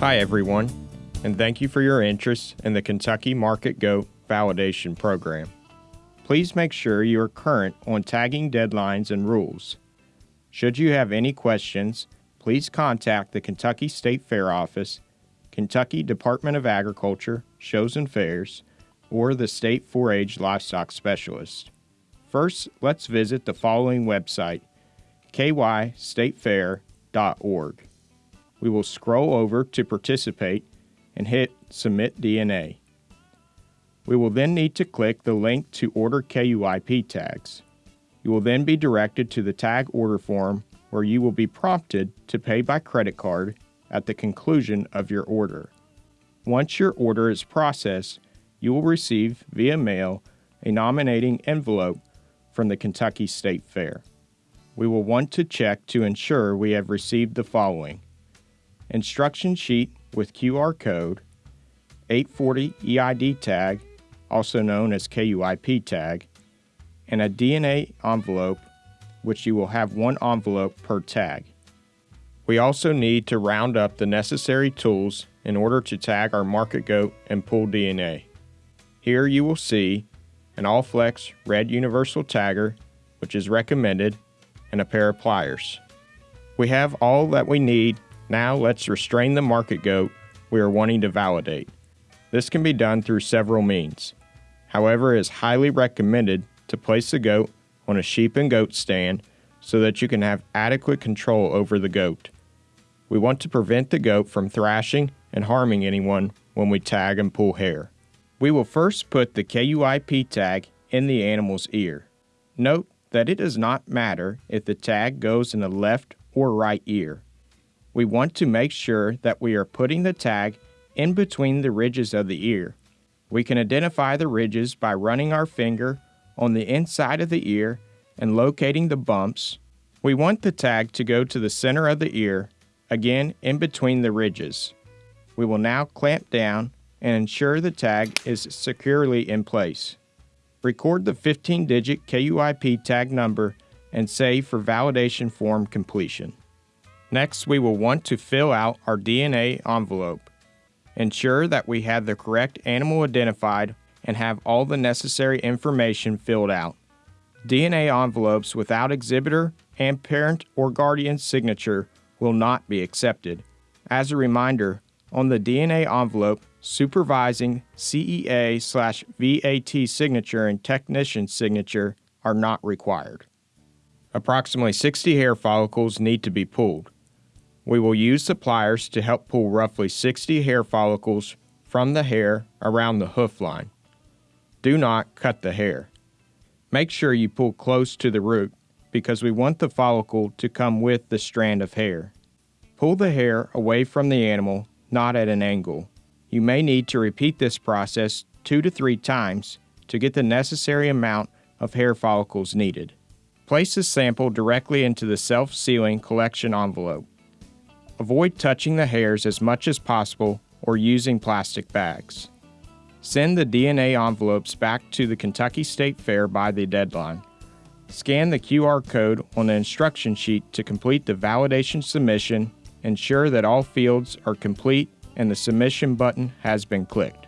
Hi, everyone, and thank you for your interest in the Kentucky Market Goat Validation Program. Please make sure you are current on tagging deadlines and rules. Should you have any questions, please contact the Kentucky State Fair Office, Kentucky Department of Agriculture, Shows and Fairs, or the State 4 H Livestock Specialist. First, let's visit the following website kystatefair.org. We will scroll over to participate and hit Submit DNA. We will then need to click the link to order KUIP tags. You will then be directed to the tag order form where you will be prompted to pay by credit card at the conclusion of your order. Once your order is processed, you will receive via mail a nominating envelope from the Kentucky State Fair. We will want to check to ensure we have received the following instruction sheet with QR code, 840 EID tag, also known as KUIP tag, and a DNA envelope, which you will have one envelope per tag. We also need to round up the necessary tools in order to tag our market goat and pull DNA. Here you will see an Allflex red universal tagger, which is recommended, and a pair of pliers. We have all that we need. Now let's restrain the market goat we are wanting to validate. This can be done through several means. However, it is highly recommended to place the goat on a sheep and goat stand so that you can have adequate control over the goat. We want to prevent the goat from thrashing and harming anyone when we tag and pull hair. We will first put the KUIP tag in the animal's ear. Note that it does not matter if the tag goes in the left or right ear. We want to make sure that we are putting the tag in between the ridges of the ear. We can identify the ridges by running our finger on the inside of the ear and locating the bumps. We want the tag to go to the center of the ear again in between the ridges. We will now clamp down and ensure the tag is securely in place. Record the 15-digit KUIP tag number and save for validation form completion. Next, we will want to fill out our DNA envelope. Ensure that we have the correct animal identified and have all the necessary information filled out. DNA envelopes without exhibitor and parent or guardian signature will not be accepted. As a reminder, on the DNA envelope, supervising CEA slash VAT signature and technician signature are not required. Approximately 60 hair follicles need to be pulled. We will use the pliers to help pull roughly 60 hair follicles from the hair around the hoof line. Do not cut the hair. Make sure you pull close to the root because we want the follicle to come with the strand of hair. Pull the hair away from the animal, not at an angle. You may need to repeat this process two to three times to get the necessary amount of hair follicles needed. Place the sample directly into the self-sealing collection envelope. Avoid touching the hairs as much as possible or using plastic bags. Send the DNA envelopes back to the Kentucky State Fair by the deadline. Scan the QR code on the instruction sheet to complete the validation submission. Ensure that all fields are complete and the submission button has been clicked.